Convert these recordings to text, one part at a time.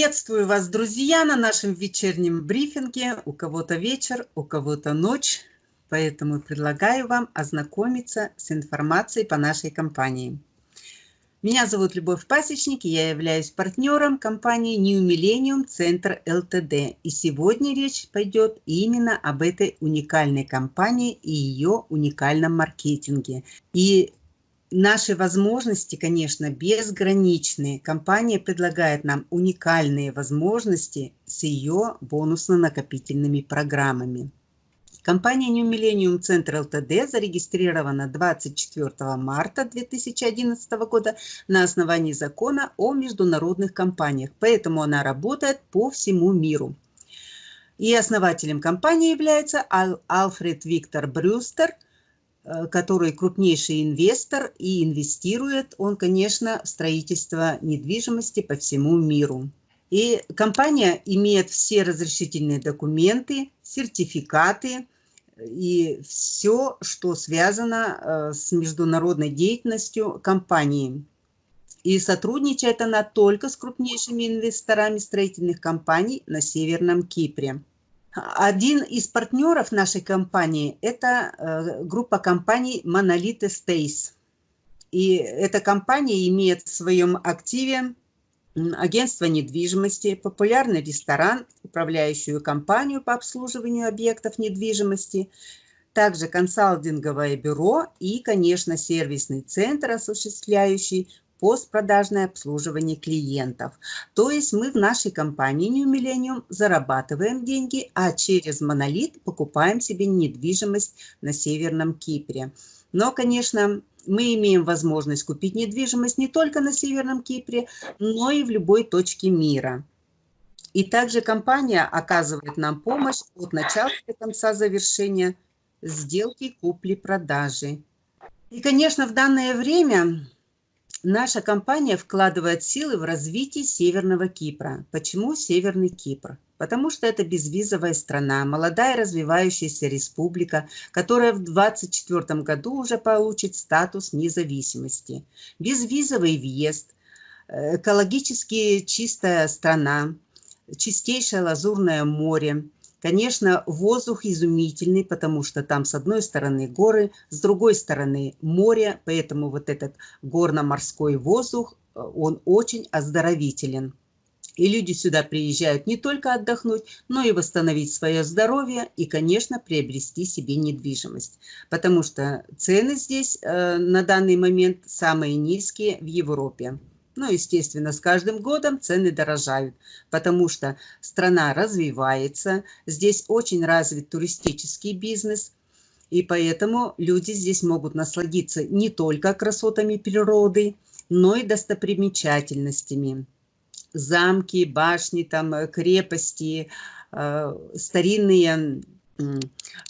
Приветствую вас, друзья, на нашем вечернем брифинге. У кого-то вечер, у кого-то ночь, поэтому предлагаю вам ознакомиться с информацией по нашей компании. Меня зовут Любовь Пасечник, и я являюсь партнером компании New Millennium Center LTD. И сегодня речь пойдет именно об этой уникальной компании и ее уникальном маркетинге. И Наши возможности, конечно, безграничны. Компания предлагает нам уникальные возможности с ее бонусно-накопительными программами. Компания New Millennium Center Ltd зарегистрирована 24 марта 2011 года на основании закона о международных компаниях, поэтому она работает по всему миру. И основателем компании является Альфред Виктор Брюстер – который крупнейший инвестор и инвестирует он, конечно, в строительство недвижимости по всему миру. И компания имеет все разрешительные документы, сертификаты и все, что связано э, с международной деятельностью компании. И сотрудничает она только с крупнейшими инвесторами строительных компаний на Северном Кипре. Один из партнеров нашей компании – это э, группа компаний Monolith Estates. И эта компания имеет в своем активе агентство недвижимости, популярный ресторан, управляющую компанию по обслуживанию объектов недвижимости, также консалтинговое бюро и, конечно, сервисный центр, осуществляющий постпродажное обслуживание клиентов. То есть мы в нашей компании New Millennium зарабатываем деньги, а через Монолит покупаем себе недвижимость на Северном Кипре. Но, конечно, мы имеем возможность купить недвижимость не только на Северном Кипре, но и в любой точке мира. И также компания оказывает нам помощь от начала до конца завершения сделки купли-продажи. И, конечно, в данное время Наша компания вкладывает силы в развитие Северного Кипра. Почему Северный Кипр? Потому что это безвизовая страна, молодая развивающаяся республика, которая в 2024 году уже получит статус независимости. Безвизовый въезд, э, экологически чистая страна, чистейшее лазурное море – Конечно, воздух изумительный, потому что там с одной стороны горы, с другой стороны море, поэтому вот этот горно-морской воздух, э, он очень оздоровителен. И люди сюда приезжают не только отдохнуть, но и восстановить свое здоровье и, конечно, приобрести себе недвижимость. Потому что цены здесь э, на данный момент самые низкие в Европе. Ну, естественно, с каждым годом цены дорожают, потому что страна развивается, здесь очень развит туристический бизнес, и поэтому люди здесь могут насладиться не только красотами природы, но и достопримечательностями. Замки, башни, там, крепости, э, старинные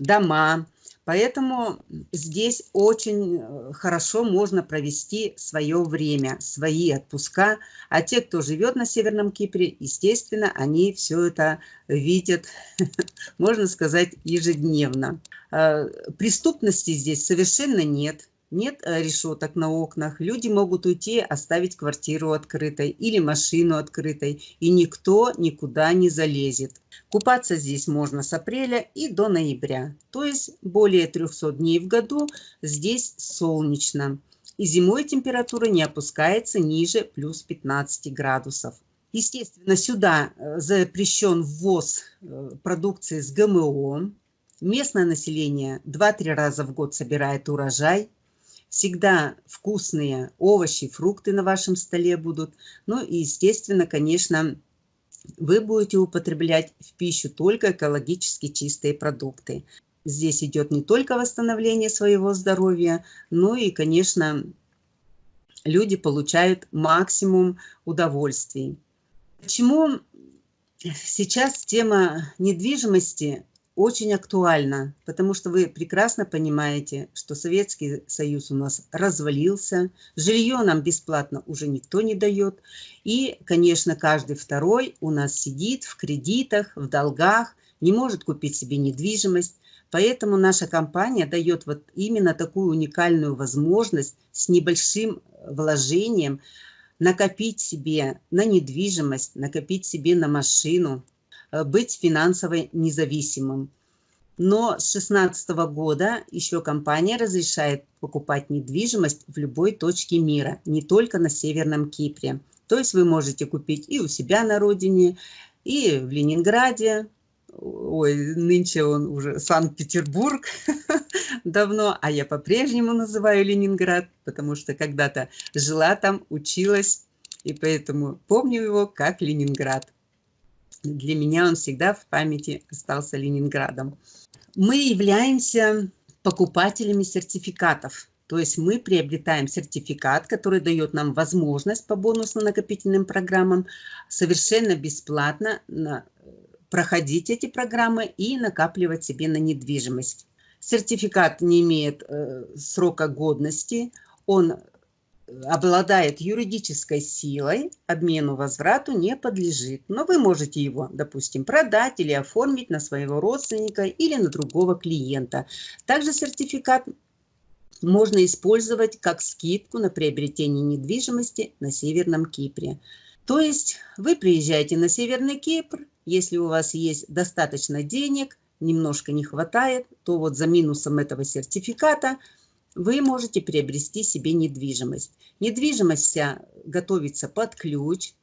дома – Поэтому здесь очень э, хорошо можно провести свое время, свои отпуска. А те, кто живет на Северном Кипре, естественно, они все это видят, можно сказать, ежедневно. Э, преступности здесь совершенно нет нет э, решеток на окнах, люди могут уйти, оставить квартиру открытой или машину открытой, и никто никуда не залезет. Купаться здесь можно с апреля и до ноября, то есть более 300 дней в году здесь солнечно. И зимой температура не опускается ниже плюс 15 градусов. Естественно, сюда э, запрещен ввоз э, продукции с ГМО. Местное население 2-3 раза в год собирает урожай, всегда вкусные овощи, фрукты на вашем столе будут. Ну и, естественно, конечно, вы будете употреблять в пищу только экологически чистые продукты. Здесь идет не только восстановление своего здоровья, но и, конечно, люди получают максимум удовольствий. Почему сейчас тема недвижимости очень актуально, потому что вы прекрасно понимаете, что Советский Союз у нас развалился, жилье нам бесплатно уже никто не дает, и, конечно, каждый второй у нас сидит в кредитах, в долгах, не может купить себе недвижимость, Поэтому наша компания дает вот именно такую уникальную возможность с небольшим вложением накопить себе на недвижимость, накопить себе на машину, быть финансово независимым. Но с 2016 года еще компания разрешает покупать недвижимость в любой точке мира, не только на Северном Кипре. То есть вы можете купить и у себя на родине, и в Ленинграде, ой, нынче он уже Санкт-Петербург давно, а я по-прежнему называю Ленинград, потому что когда-то жила там, училась, и поэтому помню его как Ленинград. Для меня он всегда в памяти остался Ленинградом. Мы являемся покупателями сертификатов. То есть мы приобретаем сертификат, который дает нам возможность по бонусно-накопительным программам совершенно бесплатно проходить эти программы и накапливать себе на недвижимость. Сертификат не имеет э, срока годности, он обладает юридической силой, обмену возврату не подлежит. Но вы можете его, допустим, продать или оформить на своего родственника или на другого клиента. Также сертификат можно использовать как скидку на приобретение недвижимости на Северном Кипре. То есть вы приезжаете на Северный Кипр, если у вас есть достаточно денег, немножко не хватает, то вот за минусом этого сертификата – вы можете приобрести себе недвижимость. Недвижимость вся готовится под ключ,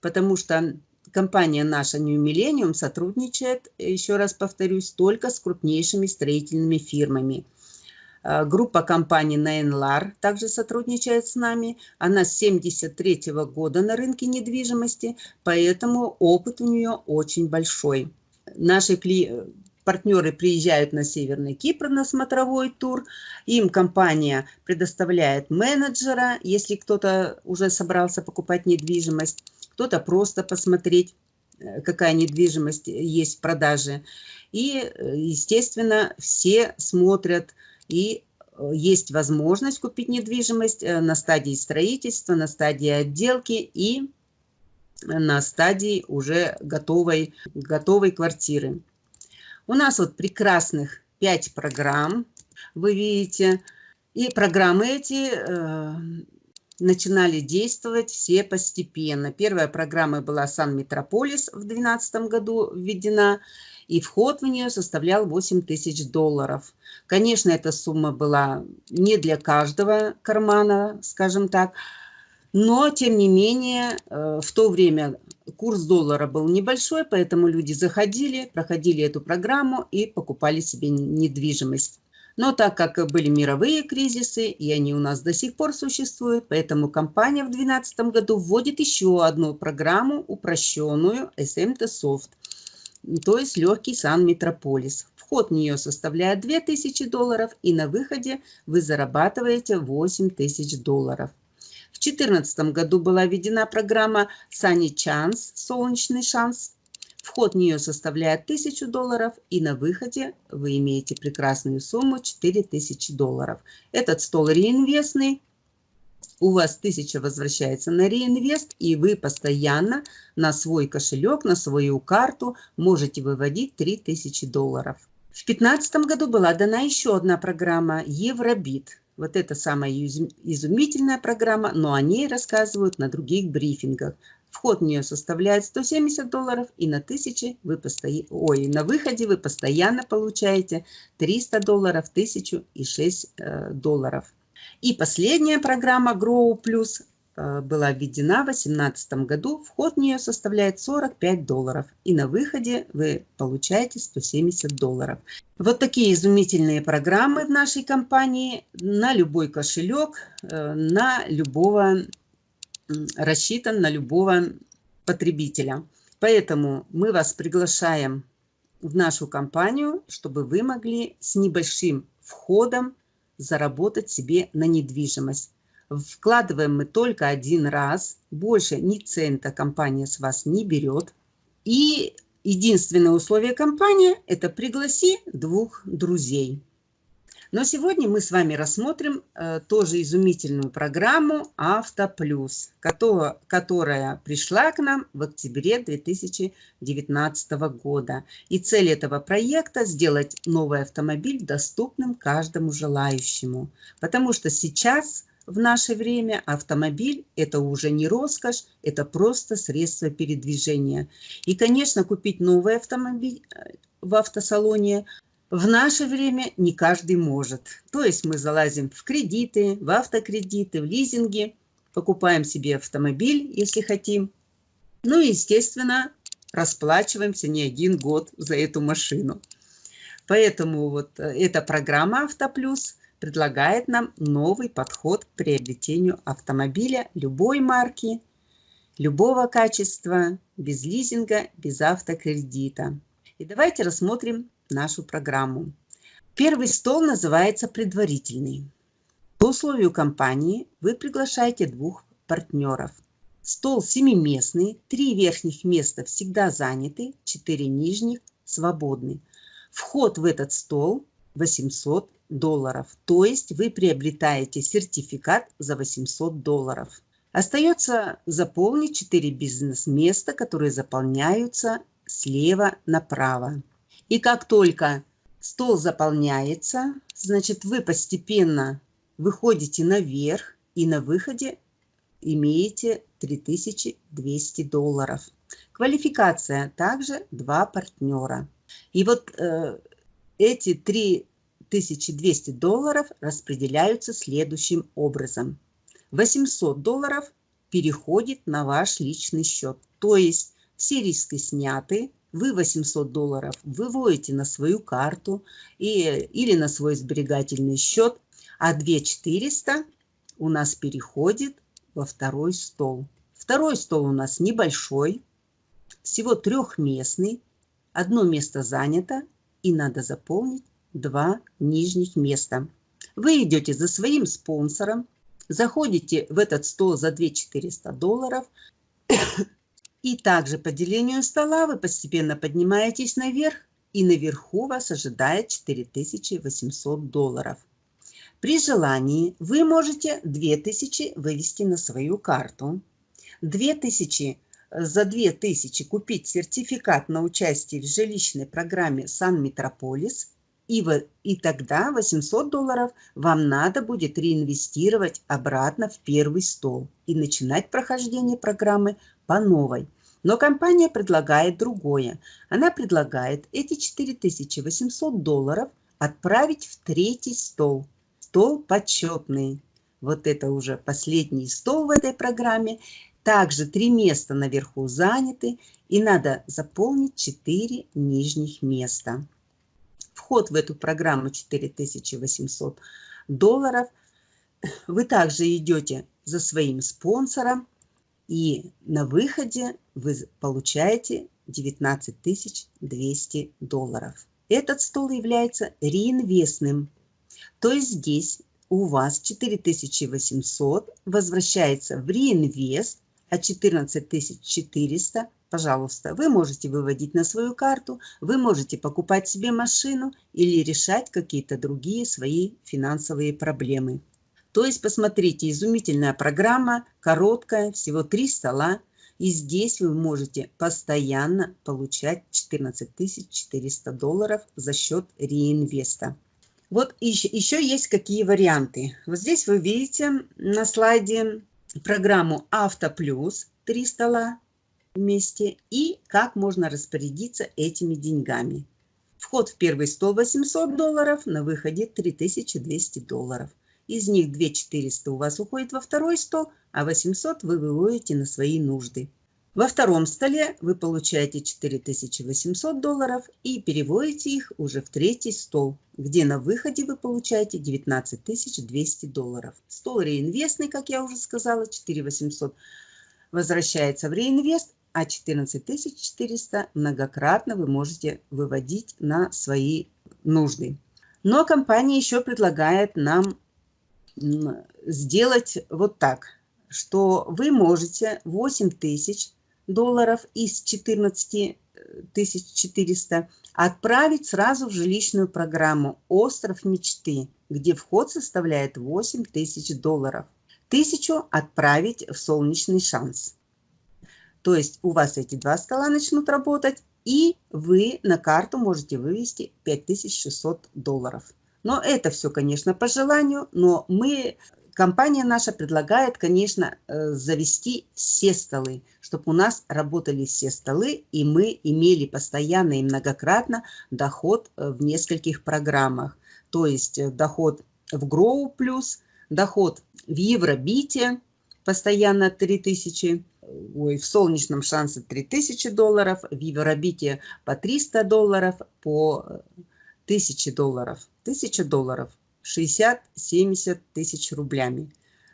потому что компания наша New Millennium сотрудничает, еще раз повторюсь, только с крупнейшими строительными фирмами. А, группа компаний Nainlar также сотрудничает с нами. Она с 1973 года на рынке недвижимости, поэтому опыт у нее очень большой. Наши партнеры приезжают на Северный Кипр на смотровой тур, им компания предоставляет менеджера, если кто-то уже собрался покупать недвижимость, кто-то просто посмотреть, э, какая недвижимость есть в продаже. И, э, естественно, все смотрят и э, есть возможность купить недвижимость на стадии строительства, на стадии отделки и на стадии уже готовой, готовой квартиры. У нас вот прекрасных 5 программ, вы видите. И программы эти э, начинали действовать все постепенно. Первая программа была «Сан Метрополис» в 2012 году введена, и вход в нее составлял 8 тысяч долларов. Конечно, эта сумма была не для каждого кармана, скажем так, но, тем не менее, э, в то время курс доллара был небольшой, поэтому люди заходили, проходили эту программу и покупали себе недвижимость. Но так как были мировые кризисы, и они у нас до сих пор существуют, поэтому компания в 2012 году вводит еще одну программу, упрощенную SMT Soft, то есть легкий Сан Метрополис. Вход в нее составляет 2000 долларов, и на выходе вы зарабатываете 8000 долларов. В 2014 году была введена программа Sunny Chance – «Солнечный шанс». Вход в нее составляет 1000 долларов, и на выходе вы имеете прекрасную сумму 4000 долларов. Этот стол реинвестный, у вас 1000 возвращается на реинвест, и вы постоянно на свой кошелек, на свою карту можете выводить 3000 долларов. В 2015 году была дана еще одна программа Евробит. Вот это самая изумительная программа, но о ней рассказывают на других брифингах. Вход в нее составляет 170 долларов, и на, 1000 вы постоя... Ой, на выходе вы постоянно получаете 300 долларов, 1000 и 6 э, долларов. И последняя программа Grow Plus была введена в 2018 году. Вход в нее составляет 45 долларов. И на выходе вы получаете 170 долларов. Вот такие изумительные программы в нашей компании на любой кошелек, э, на любого, рассчитан на любого потребителя. Поэтому мы вас приглашаем в нашу компанию, чтобы вы могли с небольшим входом заработать себе на недвижимость. Вкладываем мы только один раз, больше ни цента компания с вас не берет. И единственное условие компании – это пригласи двух друзей. Но сегодня мы с вами рассмотрим э, тоже изумительную программу «Автоплюс», которая, которая пришла к нам в октябре 2019 года. И цель этого проекта – сделать новый автомобиль доступным каждому желающему. Потому что сейчас в наше время автомобиль – это уже не роскошь, это просто средство передвижения. И, конечно, купить новый автомобиль э, в автосалоне в наше время не каждый может. То есть мы залазим в кредиты, в автокредиты, в лизинги, покупаем себе автомобиль, если хотим. Ну и, естественно, расплачиваемся не один год за эту машину. Поэтому вот э, эта программа «Автоплюс» предлагает нам новый подход к приобретению автомобиля любой марки, любого качества, без лизинга, без автокредита. И давайте рассмотрим нашу программу. Первый стол называется предварительный. По условию компании вы приглашаете двух партнеров. Стол семиместный, три верхних места всегда заняты, четыре нижних свободны. Вход в этот стол 800 долларов, то есть вы приобретаете сертификат за 800 долларов. Остается заполнить 4 бизнес-места, которые заполняются слева направо. И как только стол заполняется, значит вы постепенно выходите наверх и на выходе имеете 3200 долларов. Квалификация также два партнера. И вот э, эти 3200 долларов распределяются следующим образом. 800 долларов переходит на ваш личный счет. То есть все риски сняты, вы 800 долларов выводите на свою карту и, или на свой сберегательный счет, а 2400 у нас переходит во второй стол. Второй стол у нас небольшой, всего трехместный, одно место занято и надо заполнить два нижних места. Вы идете за своим спонсором, заходите в этот стол за 2400 долларов, и также по делению стола вы постепенно поднимаетесь наверх, и наверху вас ожидает 4800 долларов. При желании вы можете 2000 вывести на свою карту. 2000 за 2000 купить сертификат на участие в жилищной программе Сан Метрополис, и, в, и тогда 800 долларов вам надо будет реинвестировать обратно в первый стол и начинать прохождение программы по новой. Но компания предлагает другое. Она предлагает эти 4800 долларов отправить в третий стол. Стол почетный. Вот это уже последний стол в этой программе. Также три места наверху заняты, и надо заполнить 4 нижних места. Вход в эту программу 4800 долларов. Вы также идете за своим спонсором, и на выходе вы получаете 19 200 долларов. Этот стол является реинвестным, то есть здесь у вас 4800 возвращается в реинвест, а 14 400, пожалуйста, вы можете выводить на свою карту, вы можете покупать себе машину или решать какие-то другие свои финансовые проблемы. То есть, посмотрите, изумительная программа, короткая, всего три стола. И здесь вы можете постоянно получать 14 400 долларов за счет реинвеста. Вот еще, еще есть какие варианты. Вот здесь вы видите на слайде программу Авто Плюс, три стола вместе, и как можно распорядиться этими деньгами. Вход в первый стол 800 долларов, на выходе 3200 долларов. Из них 2400 у вас уходит во второй стол, а 800 вы выводите на свои нужды. Во втором столе вы получаете 4800 долларов и переводите их уже в третий стол, где на выходе вы получаете 19200 долларов. Стол реинвестный, как я уже сказала, 4800 возвращается в реинвест, а 14400 многократно вы можете выводить на свои нужды. Но компания еще предлагает нам сделать вот так, что вы можете 8 тысяч долларов из 14 400 отправить сразу в жилищную программу «Остров мечты», где вход составляет 8 тысяч долларов. Тысячу отправить в «Солнечный шанс». То есть у вас эти два стола начнут работать, и вы на карту можете вывести 5600 долларов. Но это все, конечно, по желанию, но мы компания наша предлагает, конечно, э, завести все столы, чтобы у нас работали все столы, и мы имели постоянно и многократно доход э, в нескольких программах. То есть э, доход в Grow доход в Евробите, постоянно 3000, ой, в солнечном шансе 3000 долларов, в Евробите по 300 долларов, по 1000 долларов. 1000 долларов – 60-70 тысяч рублями.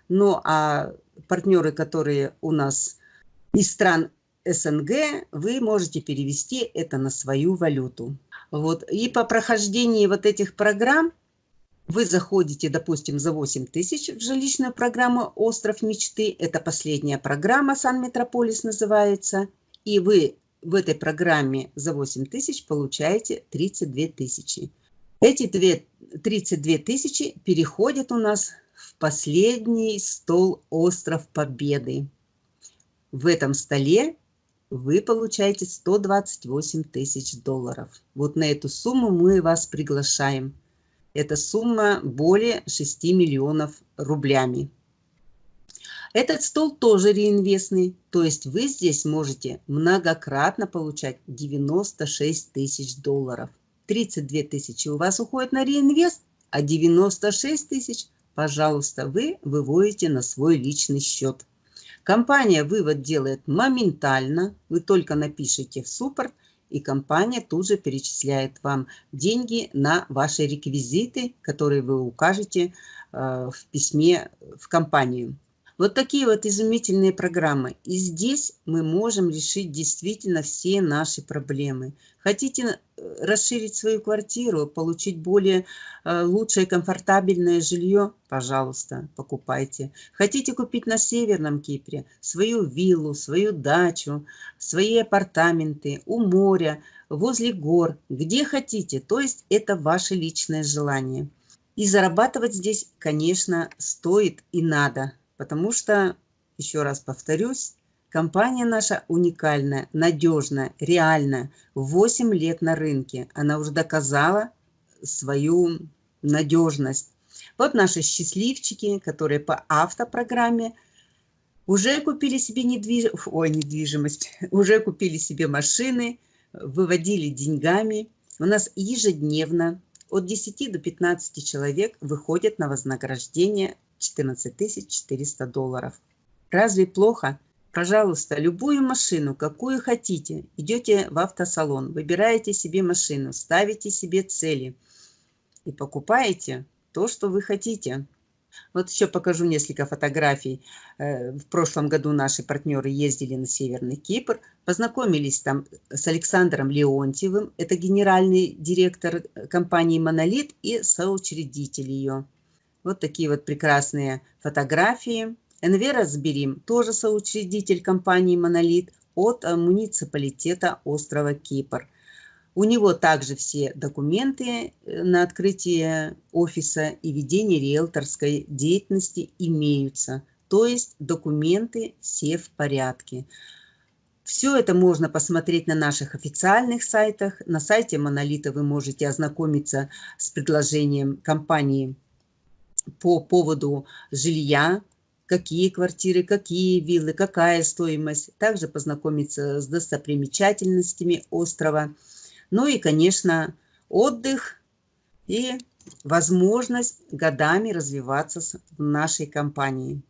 Ну а партнеры, которые у нас из стран СНГ, вы можете перевести это на свою валюту. Вот. И по прохождении вот этих программ вы заходите, допустим, за 8 тысяч в жилищную программу «Остров мечты». Это последняя программа «Сан Метрополис» называется. И вы в этой программе за 8 тысяч получаете 32 тысячи. Эти 32 тысячи переходят у нас в последний стол «Остров Победы». В этом столе вы получаете 128 тысяч долларов. Вот на эту сумму мы вас приглашаем. Эта сумма более 6 миллионов рублями. Этот стол тоже реинвестный, то есть вы здесь можете многократно получать 96 тысяч долларов. 32 тысячи у вас уходит на реинвест, а 96 тысяч, пожалуйста, вы выводите на свой личный счет. Компания вывод делает моментально, вы только напишите в суппорт, и компания тут же перечисляет вам деньги на ваши реквизиты, которые вы укажете э, в письме в компанию. Вот такие вот изумительные программы. И здесь мы можем решить действительно все наши проблемы. Хотите э, расширить свою квартиру, получить более э, лучшее комфортабельное жилье? Пожалуйста, покупайте. Хотите купить на Северном Кипре свою виллу, свою дачу, свои апартаменты у моря, возле гор, где хотите. То есть это ваше личное желание. И зарабатывать здесь, конечно, стоит и надо потому что, еще раз повторюсь, компания наша уникальная, надежная, реальная. 8 лет на рынке. Она уже доказала свою надежность. Вот наши счастливчики, которые по автопрограмме уже купили себе недвиж... Ой, недвижимость, уже купили себе машины, выводили деньгами. У нас ежедневно от 10 до 15 человек выходят на вознаграждение 14 400 долларов. Разве плохо? Пожалуйста, любую машину, какую хотите, идете в автосалон, выбираете себе машину, ставите себе цели и покупаете то, что вы хотите. Вот еще покажу несколько фотографий. Э, в прошлом году наши партнеры ездили на Северный Кипр, познакомились там с Александром Леонтьевым, это генеральный директор компании «Монолит» и соучредитель ее. Вот такие вот прекрасные фотографии. Энвера Сберим, тоже соучредитель компании «Монолит» от э, муниципалитета острова Кипр. У него также все документы э, на открытие офиса и ведение риэлторской деятельности имеются. То есть документы все в порядке. Все это можно посмотреть на наших официальных сайтах. На сайте Монолита вы можете ознакомиться с предложением компании по поводу жилья, какие квартиры, какие виллы, какая стоимость. Также познакомиться с достопримечательностями острова. Ну и, конечно, отдых и возможность годами развиваться в нашей компании.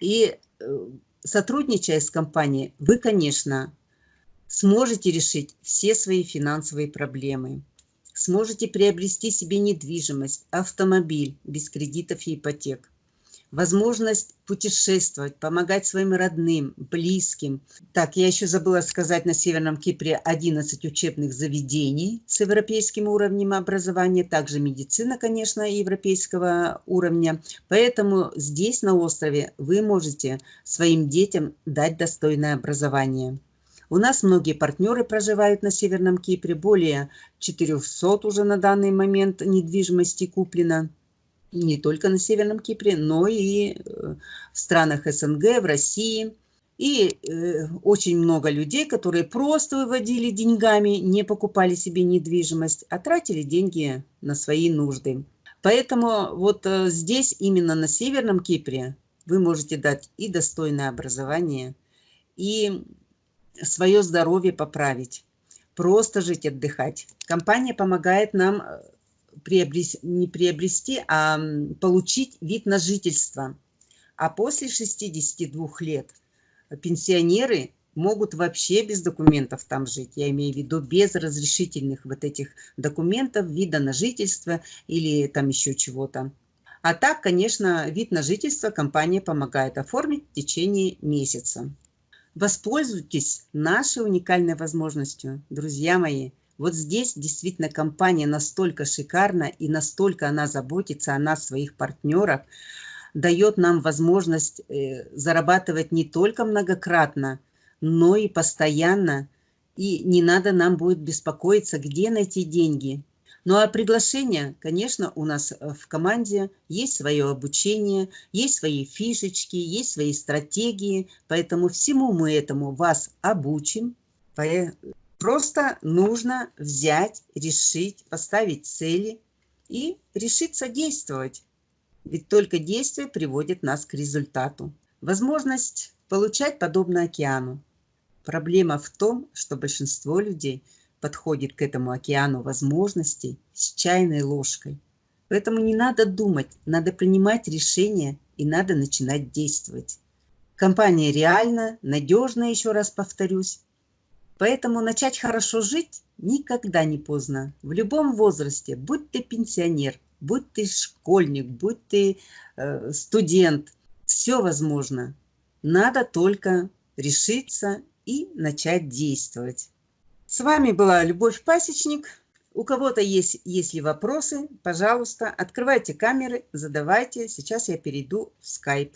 И э, сотрудничая с компанией, вы, конечно, сможете решить все свои финансовые проблемы сможете приобрести себе недвижимость, автомобиль без кредитов и ипотек. Возможность путешествовать, помогать своим родным, близким. Так, я еще забыла сказать, на Северном Кипре 11 учебных заведений с европейским уровнем образования, также медицина, конечно, европейского уровня. Поэтому здесь, на острове, вы можете своим детям дать достойное образование. У нас многие партнеры проживают на Северном Кипре, более 400 уже на данный момент недвижимости куплено. Не только на Северном Кипре, но и э, в странах СНГ, в России. И э, очень много людей, которые просто выводили деньгами, не покупали себе недвижимость, а тратили деньги на свои нужды. Поэтому вот э, здесь, именно на Северном Кипре, вы можете дать и достойное образование, и свое здоровье поправить, просто жить, отдыхать. Компания помогает нам э, приобрести, не приобрести, а получить вид на жительство. А после 62 лет пенсионеры могут вообще без документов там жить. Я имею в виду без разрешительных вот этих документов, вида на жительство или там еще чего-то. А так, конечно, вид на жительство компания помогает оформить в течение месяца. Воспользуйтесь нашей уникальной возможностью, друзья мои. Вот здесь действительно компания настолько шикарна и настолько она заботится о нас, своих партнерах, дает нам возможность э, зарабатывать не только многократно, но и постоянно. И не надо нам будет беспокоиться, где найти деньги. Ну а приглашение, конечно, у нас э, в команде есть свое обучение, есть свои фишечки, есть свои стратегии, поэтому всему мы этому вас обучим. Просто нужно взять, решить, поставить цели и решиться действовать. Ведь только действие приводит нас к результату. Возможность получать подобно океану. Проблема в том, что большинство людей подходит к этому океану возможностей с чайной ложкой. Поэтому не надо думать, надо принимать решения и надо начинать действовать. Компания реально, надежна, еще раз повторюсь. Поэтому начать хорошо жить никогда не поздно. В любом возрасте, будь ты пенсионер, будь ты школьник, будь ты э, студент, все возможно. Надо только решиться и начать действовать. С вами была Любовь Пасечник. У кого-то есть, если вопросы, пожалуйста, открывайте камеры, задавайте. Сейчас я перейду в Skype.